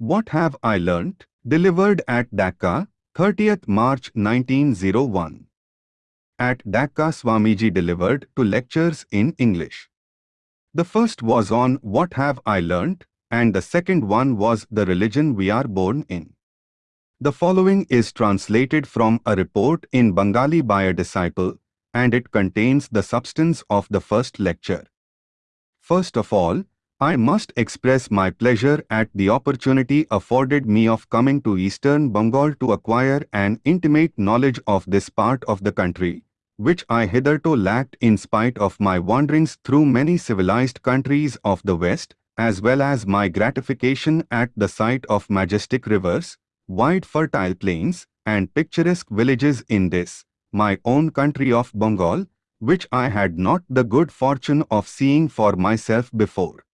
What Have I Learnt? Delivered at Dhaka, 30th March 1901. At Dhaka Swamiji delivered two lectures in English. The first was on What Have I Learnt and the second one was The Religion We Are Born In. The following is translated from a report in Bengali by a disciple and it contains the substance of the first lecture. First of all, I must express my pleasure at the opportunity afforded me of coming to eastern Bengal to acquire an intimate knowledge of this part of the country, which I hitherto lacked in spite of my wanderings through many civilized countries of the West, as well as my gratification at the sight of majestic rivers, wide fertile plains, and picturesque villages in this, my own country of Bengal, which I had not the good fortune of seeing for myself before.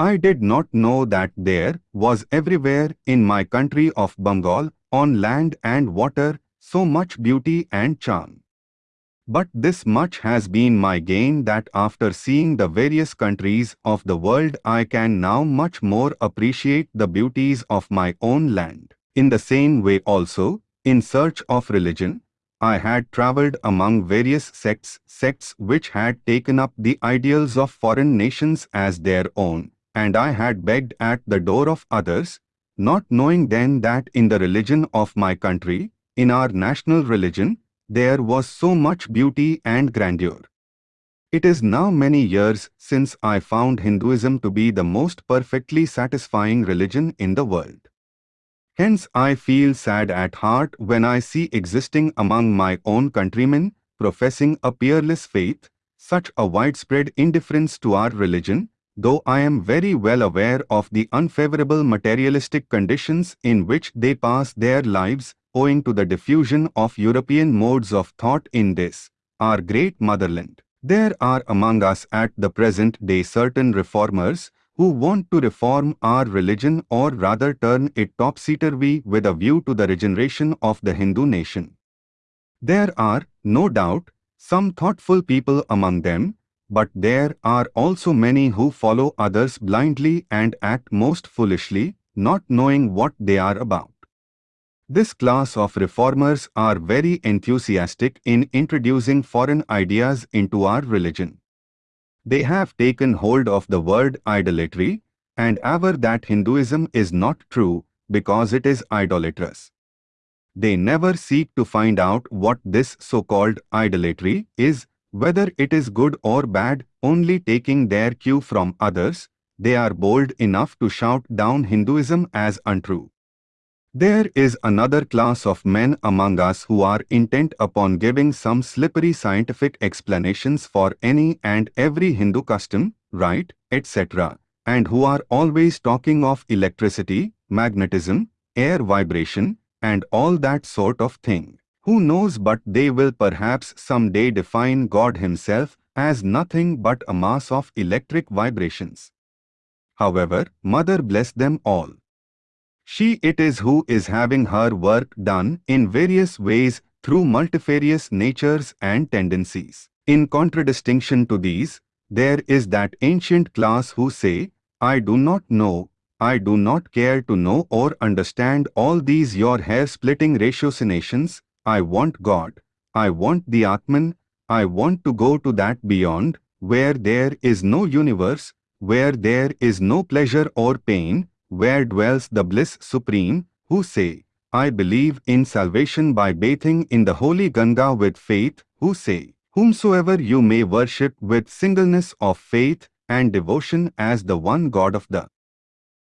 I did not know that there was everywhere in my country of Bengal, on land and water, so much beauty and charm. But this much has been my gain that after seeing the various countries of the world I can now much more appreciate the beauties of my own land. In the same way also, in search of religion, I had travelled among various sects, sects which had taken up the ideals of foreign nations as their own, and I had begged at the door of others, not knowing then that in the religion of my country, in our national religion, there was so much beauty and grandeur. It is now many years since I found Hinduism to be the most perfectly satisfying religion in the world. Hence I feel sad at heart when I see existing among my own countrymen, professing a peerless faith, such a widespread indifference to our religion, though I am very well aware of the unfavorable materialistic conditions in which they pass their lives owing to the diffusion of European modes of thought in this, our great motherland. There are among us at the present day certain reformers who want to reform our religion or rather turn it topsy-turvy with a view to the regeneration of the Hindu nation. There are, no doubt, some thoughtful people among them, but there are also many who follow others blindly and act most foolishly, not knowing what they are about. This class of reformers are very enthusiastic in introducing foreign ideas into our religion. They have taken hold of the word idolatry and aver that Hinduism is not true because it is idolatrous. They never seek to find out what this so-called idolatry is whether it is good or bad, only taking their cue from others, they are bold enough to shout down Hinduism as untrue. There is another class of men among us who are intent upon giving some slippery scientific explanations for any and every Hindu custom, rite, etc., and who are always talking of electricity, magnetism, air vibration, and all that sort of thing. Who knows but they will perhaps some day define God himself as nothing but a mass of electric vibrations. However, Mother bless them all. She it is who is having her work done in various ways through multifarious natures and tendencies. In contradistinction to these, there is that ancient class who say, I do not know, I do not care to know or understand all these your hair-splitting ratiocinations, I want God. I want the Atman. I want to go to that beyond, where there is no universe, where there is no pleasure or pain, where dwells the bliss supreme, who say, I believe in salvation by bathing in the holy Ganga with faith, who say, Whomsoever you may worship with singleness of faith and devotion as the one God of the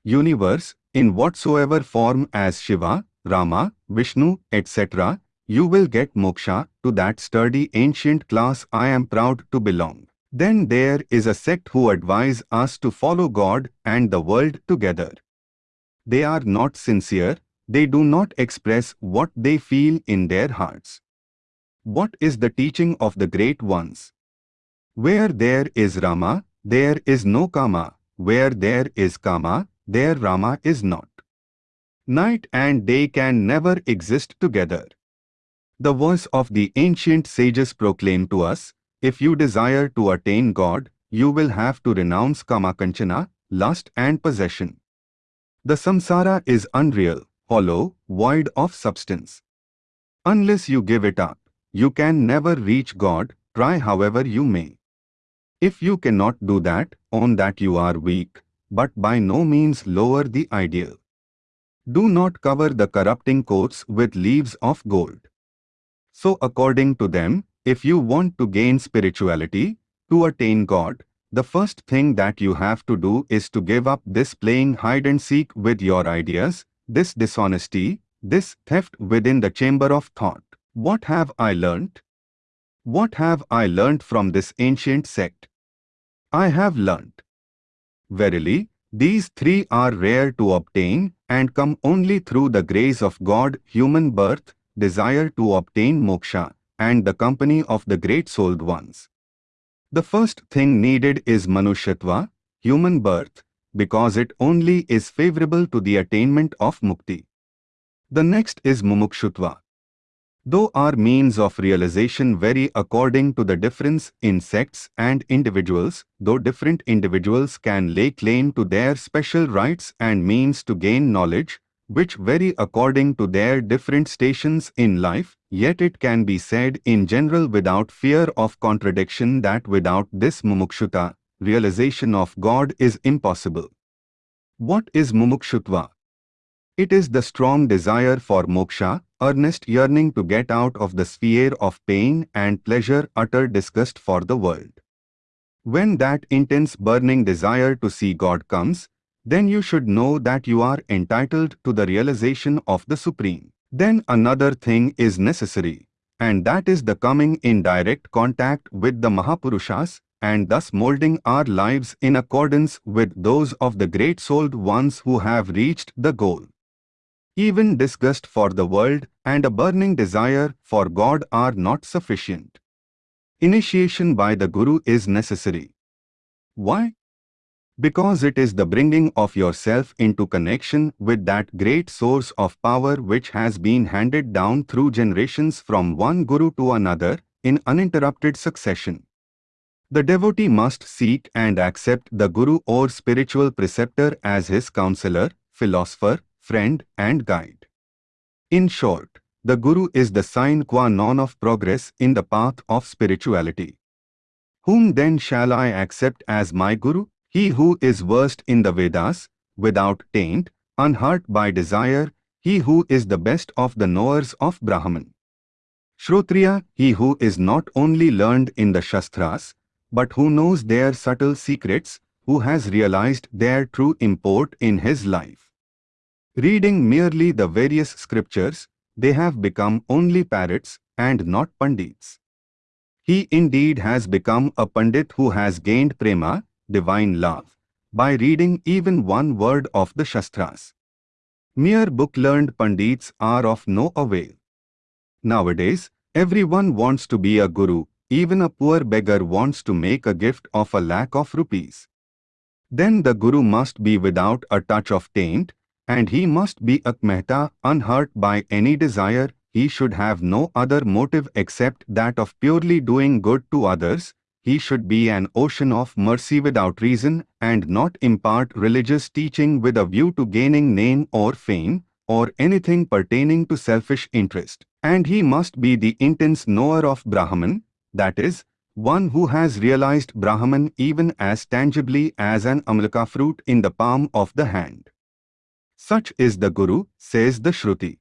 universe, in whatsoever form as Shiva, Rama, Vishnu, etc., you will get moksha to that sturdy ancient class I am proud to belong. Then there is a sect who advise us to follow God and the world together. They are not sincere, they do not express what they feel in their hearts. What is the teaching of the great ones? Where there is Rama, there is no Kama. Where there is Kama, there Rama is not. Night and day can never exist together. The voice of the ancient sages proclaim to us, if you desire to attain God, you will have to renounce kama kanchana, lust and possession. The samsara is unreal, hollow, void of substance. Unless you give it up, you can never reach God, try however you may. If you cannot do that, own that you are weak, but by no means lower the ideal. Do not cover the corrupting coats with leaves of gold. So according to them, if you want to gain spirituality, to attain God, the first thing that you have to do is to give up this playing hide and seek with your ideas, this dishonesty, this theft within the chamber of thought. What have I learnt? What have I learnt from this ancient sect? I have learnt. Verily, these three are rare to obtain and come only through the grace of God, human birth, desire to obtain moksha, and the company of the great souled ones. The first thing needed is Manushyatva, human birth, because it only is favorable to the attainment of mukti. The next is Mumukshutva, Though our means of realization vary according to the difference in sects and individuals, though different individuals can lay claim to their special rights and means to gain knowledge, which vary according to their different stations in life, yet it can be said in general without fear of contradiction that without this mumukshutva, realization of God is impossible. What is mumukshutva? It is the strong desire for moksha, earnest yearning to get out of the sphere of pain and pleasure utter disgust for the world. When that intense burning desire to see God comes, then you should know that you are entitled to the realization of the Supreme. Then another thing is necessary, and that is the coming in direct contact with the Mahapurushas and thus molding our lives in accordance with those of the great-souled ones who have reached the goal. Even disgust for the world and a burning desire for God are not sufficient. Initiation by the Guru is necessary. Why? Because it is the bringing of yourself into connection with that great source of power which has been handed down through generations from one Guru to another in uninterrupted succession. The devotee must seek and accept the Guru or spiritual preceptor as his counselor, philosopher, friend and guide. In short, the Guru is the sine qua non of progress in the path of spirituality. Whom then shall I accept as my Guru? He who is versed in the Vedas, without taint, unhurt by desire, he who is the best of the knowers of Brahman. Shrotriya, he who is not only learned in the Shastras, but who knows their subtle secrets, who has realized their true import in his life. Reading merely the various scriptures, they have become only parrots and not pandits. He indeed has become a pandit who has gained prema, divine love, by reading even one word of the Shastras. Mere book-learned pandits are of no avail. Nowadays, everyone wants to be a guru, even a poor beggar wants to make a gift of a lakh of rupees. Then the guru must be without a touch of taint, and he must be Akamahata, unhurt by any desire, he should have no other motive except that of purely doing good to others, he should be an ocean of mercy without reason and not impart religious teaching with a view to gaining name or fame, or anything pertaining to selfish interest. And he must be the intense knower of Brahman, that is, one who has realized Brahman even as tangibly as an amlaka fruit in the palm of the hand. Such is the Guru, says the Shruti.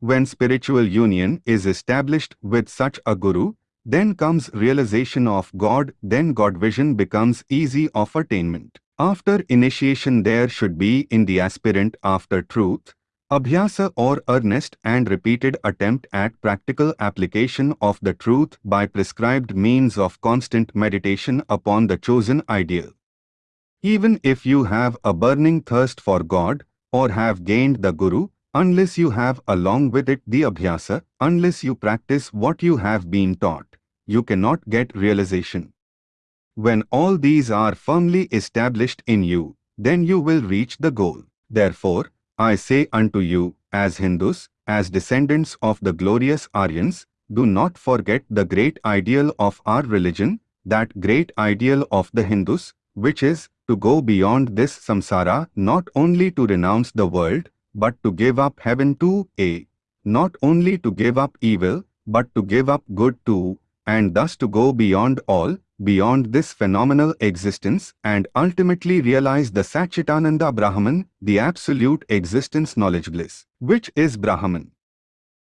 When spiritual union is established with such a Guru, then comes realization of God, then God vision becomes easy of attainment. After initiation there should be in the aspirant after truth, abhyasa or earnest and repeated attempt at practical application of the truth by prescribed means of constant meditation upon the chosen ideal. Even if you have a burning thirst for God, or have gained the Guru, unless you have along with it the Abhyasa, unless you practice what you have been taught, you cannot get realization. When all these are firmly established in you, then you will reach the goal. Therefore, I say unto you, as Hindus, as descendants of the glorious Aryans, do not forget the great ideal of our religion, that great ideal of the Hindus, which is to go beyond this samsara not only to renounce the world, but to give up heaven too, a. Not only to give up evil, but to give up good too, and thus to go beyond all, beyond this phenomenal existence and ultimately realize the Satchitananda Brahman, the absolute existence knowledge bliss, which is Brahman.